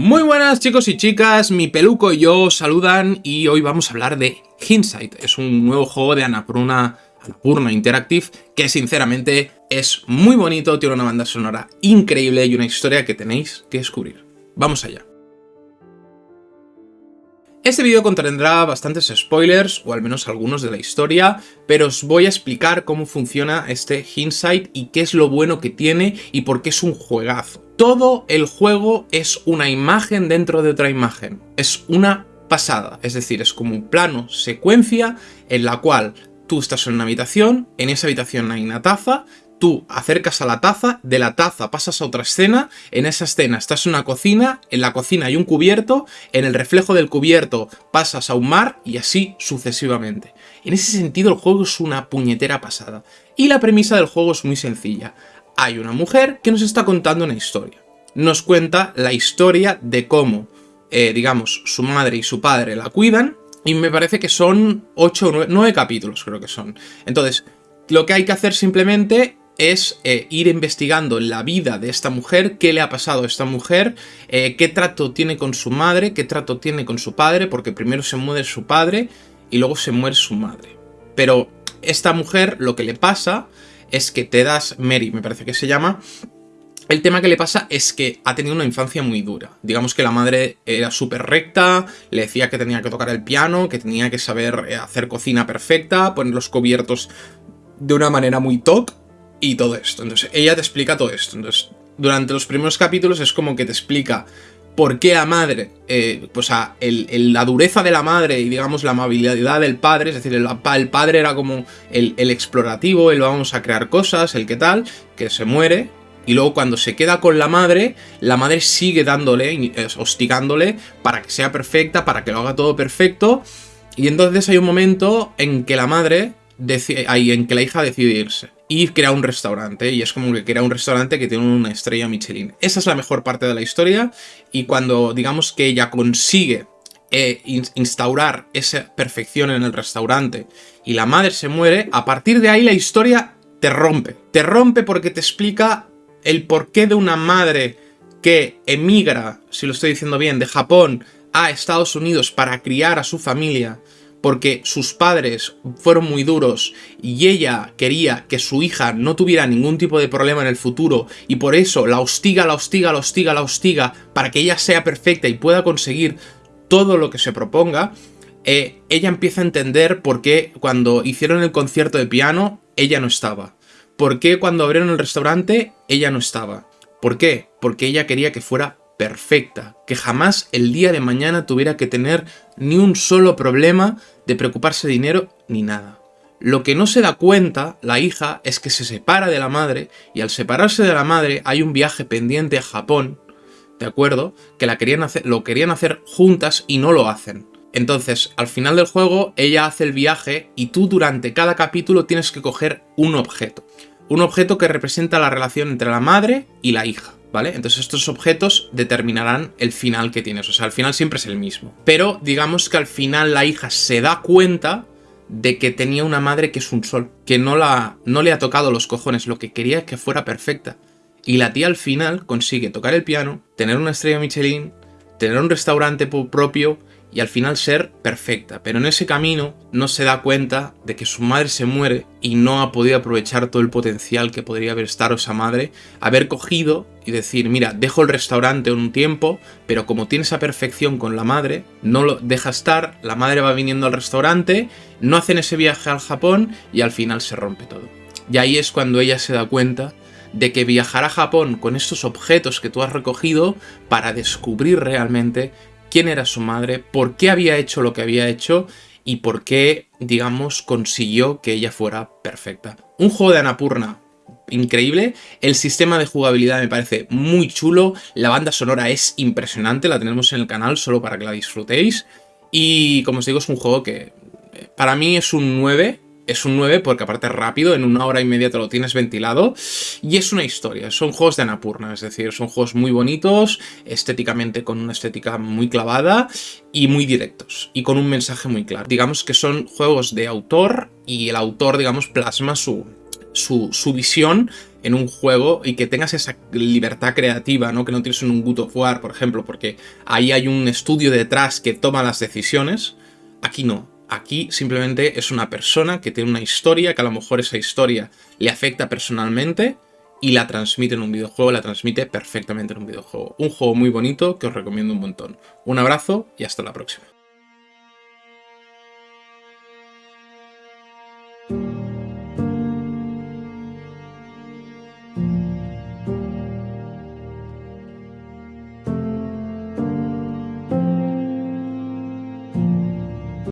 Muy buenas chicos y chicas, mi peluco y yo os saludan y hoy vamos a hablar de Hindsight. Es un nuevo juego de Annapurna, Annapurna Interactive que sinceramente es muy bonito, tiene una banda sonora increíble y una historia que tenéis que descubrir. Vamos allá. Este vídeo contendrá bastantes spoilers, o al menos algunos de la historia, pero os voy a explicar cómo funciona este Hindsight y qué es lo bueno que tiene y por qué es un juegazo. Todo el juego es una imagen dentro de otra imagen. Es una pasada, es decir, es como un plano secuencia en la cual tú estás en una habitación, en esa habitación hay una taza, tú acercas a la taza, de la taza pasas a otra escena, en esa escena estás en una cocina, en la cocina hay un cubierto, en el reflejo del cubierto pasas a un mar y así sucesivamente. En ese sentido el juego es una puñetera pasada. Y la premisa del juego es muy sencilla hay una mujer que nos está contando una historia. Nos cuenta la historia de cómo, eh, digamos, su madre y su padre la cuidan, y me parece que son 8 o 9, capítulos, creo que son. Entonces, lo que hay que hacer simplemente es eh, ir investigando la vida de esta mujer, qué le ha pasado a esta mujer, eh, qué trato tiene con su madre, qué trato tiene con su padre, porque primero se muere su padre y luego se muere su madre. Pero esta mujer lo que le pasa es que te das, Mary me parece que se llama, el tema que le pasa es que ha tenido una infancia muy dura. Digamos que la madre era súper recta, le decía que tenía que tocar el piano, que tenía que saber eh, hacer cocina perfecta, poner los cubiertos de una manera muy top y todo esto. Entonces ella te explica todo esto. Entonces durante los primeros capítulos es como que te explica por qué la madre, eh, pues a la dureza de la madre y digamos la amabilidad del padre, es decir, el, padre era como el, explorativo, el vamos a crear cosas, el que tal, que se muere, y luego cuando se queda con la madre, la madre sigue dándole, eh, hostigándole para que sea perfecta, para que lo haga todo perfecto, y entonces hay un momento en que la madre, hay en que la hija decide irse y crea un restaurante, y es como que crea un restaurante que tiene una estrella Michelin. Esa es la mejor parte de la historia, y cuando digamos que ella consigue eh, instaurar esa perfección en el restaurante y la madre se muere, a partir de ahí la historia te rompe. Te rompe porque te explica el porqué de una madre que emigra, si lo estoy diciendo bien, de Japón a Estados Unidos para criar a su familia, porque sus padres fueron muy duros y ella quería que su hija no tuviera ningún tipo de problema en el futuro y por eso la hostiga, la hostiga, la hostiga, la hostiga para que ella sea perfecta y pueda conseguir todo lo que se proponga, eh, ella empieza a entender por qué cuando hicieron el concierto de piano ella no estaba. ¿Por qué cuando abrieron el restaurante ella no estaba? ¿Por qué? Porque ella quería que fuera perfecta, que jamás el día de mañana tuviera que tener ni un solo problema de preocuparse de dinero ni nada. Lo que no se da cuenta la hija es que se separa de la madre y al separarse de la madre hay un viaje pendiente a Japón, ¿de acuerdo? Que la querían hacer, lo querían hacer juntas y no lo hacen. Entonces, al final del juego, ella hace el viaje y tú durante cada capítulo tienes que coger un objeto. Un objeto que representa la relación entre la madre y la hija. ¿Vale? Entonces estos objetos determinarán el final que tienes, o sea, al final siempre es el mismo. Pero digamos que al final la hija se da cuenta de que tenía una madre que es un sol, que no, la, no le ha tocado los cojones, lo que quería es que fuera perfecta. Y la tía al final consigue tocar el piano, tener una estrella Michelin, tener un restaurante propio y al final ser perfecta, pero en ese camino no se da cuenta de que su madre se muere y no ha podido aprovechar todo el potencial que podría haber estado esa madre, haber cogido y decir, mira, dejo el restaurante un tiempo, pero como tiene esa perfección con la madre, no lo deja estar, la madre va viniendo al restaurante, no hacen ese viaje al Japón y al final se rompe todo. Y ahí es cuando ella se da cuenta de que viajará a Japón con estos objetos que tú has recogido para descubrir realmente quién era su madre, por qué había hecho lo que había hecho y por qué, digamos, consiguió que ella fuera perfecta. Un juego de Anapurna increíble, el sistema de jugabilidad me parece muy chulo, la banda sonora es impresionante, la tenemos en el canal solo para que la disfrutéis. Y como os digo es un juego que eh, para mí es un 9, es un 9 porque aparte es rápido, en una hora y media te lo tienes ventilado y es una historia, son juegos de Anapurna, es decir, son juegos muy bonitos, estéticamente con una estética muy clavada y muy directos y con un mensaje muy claro. Digamos que son juegos de autor y el autor, digamos, plasma su, su, visión en un juego y que tengas esa libertad creativa, ¿no? Que no tienes en un Good of War, por ejemplo, porque ahí hay un estudio detrás que toma las decisiones. Aquí no. Aquí simplemente es una persona que tiene una historia, que a lo mejor esa historia le afecta personalmente y la transmite en un videojuego, la transmite perfectamente en un videojuego. Un juego muy bonito que os recomiendo un montón. Un abrazo y hasta la próxima.